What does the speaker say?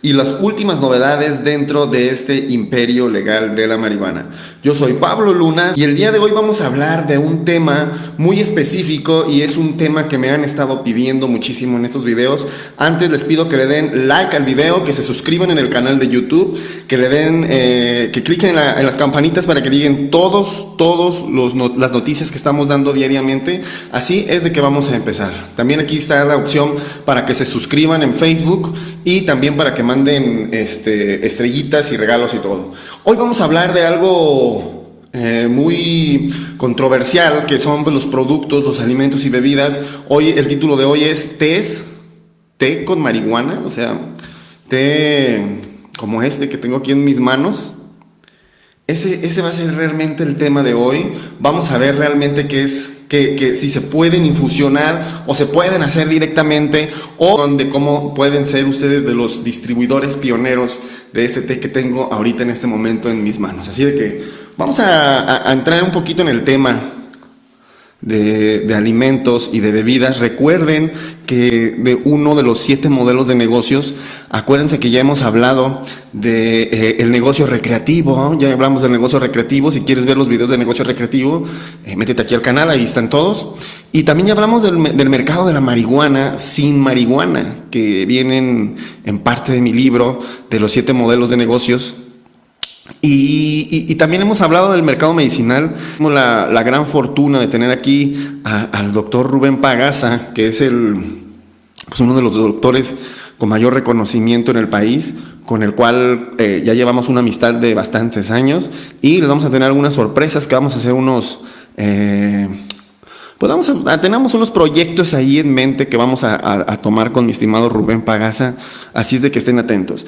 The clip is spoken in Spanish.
y las últimas novedades dentro de este imperio legal de la marihuana. Yo soy Pablo Luna y el día de hoy vamos a hablar de un tema muy específico y es un tema que me han estado pidiendo muchísimo en estos videos. Antes les pido que le den like al video, que se suscriban en el canal de YouTube, que le den, eh, que cliquen en, las campanitas para que lleguen todos, todos los las noticias que estamos dando diariamente. Así es de que vamos a empezar. También aquí está la opción para que se suscriban en Facebook y también para que manden este, estrellitas y regalos y todo. Hoy vamos a hablar de algo eh, muy controversial, que son pues, los productos, los alimentos y bebidas. Hoy el título de hoy es té, té con marihuana, o sea, té como este que tengo aquí en mis manos. Ese, ese va a ser realmente el tema de hoy. Vamos a ver realmente qué es que, si se pueden infusionar o se pueden hacer directamente o de cómo pueden ser ustedes de los distribuidores pioneros de este té que tengo ahorita en este momento en mis manos. Así de que vamos a entrar un poquito en el tema de, alimentos y de bebidas. Recuerden que de uno de los siete modelos de negocios, acuérdense que ya hemos hablado de eh, el negocio recreativo, ya hablamos del negocio recreativo, si quieres ver los videos de negocio recreativo, eh, métete aquí al canal, ahí están todos. Y también ya hablamos del, del mercado de la marihuana sin marihuana, que vienen en parte de mi libro de los siete modelos de negocios y, también hemos hablado del mercado medicinal. Tenemos la, gran fortuna de tener aquí al doctor Rubén Pagaza, que es el, pues uno de los doctores con mayor reconocimiento en el país, con el cual eh, ya llevamos una amistad de bastantes años y les vamos a tener algunas sorpresas que vamos a hacer unos... Eh, pues vamos a, tenemos unos proyectos ahí en mente que vamos a, a tomar con mi estimado Rubén Pagaza, así es de que estén atentos.